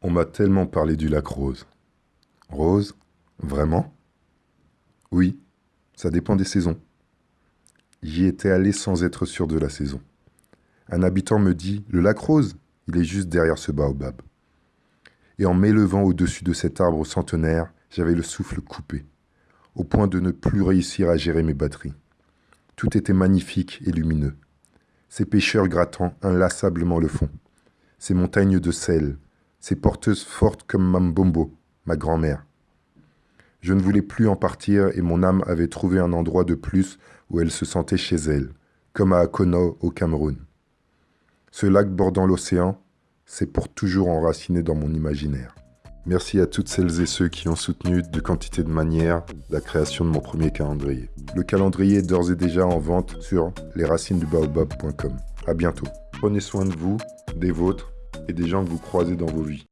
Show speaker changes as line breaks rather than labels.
On m'a tellement parlé du lac Rose. Rose Vraiment? Oui, ça dépend des saisons. J'y étais allé sans être sûr de la saison. Un habitant me dit Le lac Rose, il est juste derrière ce baobab. Et en m'élevant au-dessus de cet arbre centenaire, j'avais le souffle coupé, au point de ne plus réussir à gérer mes batteries. Tout était magnifique et lumineux. Ces pêcheurs grattant inlassablement le fond. Ces montagnes de sel, ces porteuses fortes comme Mambombo, ma grand-mère. Je ne voulais plus en partir et mon âme avait trouvé un endroit de plus où elle se sentait chez elle, comme à Akono au Cameroun. Ce lac bordant l'océan, c'est pour toujours enraciné dans mon imaginaire. Merci à toutes celles et ceux qui ont soutenu de quantité de manières la création de mon premier calendrier. Le calendrier est d'ores et déjà en vente sur lesracinesdubaobab.com. À bientôt. Prenez soin de vous, des vôtres et des gens que vous croisez dans vos vies.